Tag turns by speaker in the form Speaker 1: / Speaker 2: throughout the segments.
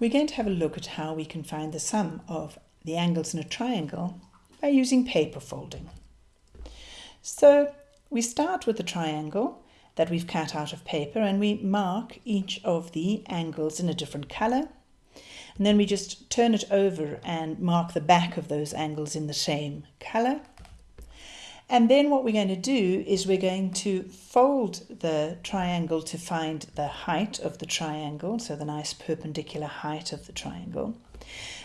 Speaker 1: we're going to have a look at how we can find the sum of the angles in a triangle by using paper folding. So we start with the triangle that we've cut out of paper and we mark each of the angles in a different colour. And then we just turn it over and mark the back of those angles in the same colour. And then what we're going to do is we're going to fold the triangle to find the height of the triangle, so the nice perpendicular height of the triangle.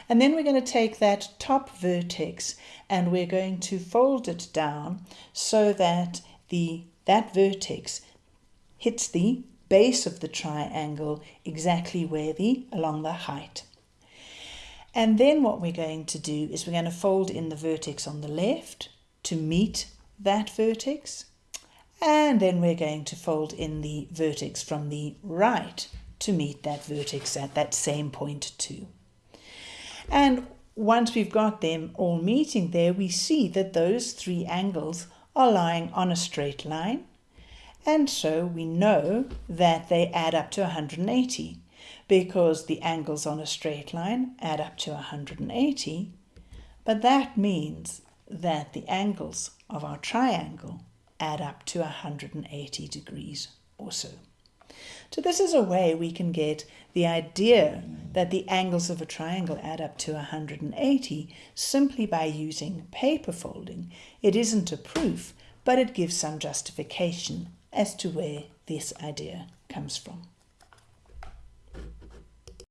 Speaker 1: And then we're going to take that top vertex and we're going to fold it down so that the that vertex hits the base of the triangle exactly where the along the height. And then what we're going to do is we're going to fold in the vertex on the left to meet that vertex. And then we're going to fold in the vertex from the right to meet that vertex at that same point too. And once we've got them all meeting there, we see that those three angles are lying on a straight line. And so we know that they add up to 180 because the angles on a straight line add up to 180. But that means that the angles of our triangle add up to 180 degrees or so. So this is a way we can get the idea that the angles of a triangle add up to 180 simply by using paper folding. It isn't a proof, but it gives some justification as to where this idea comes from.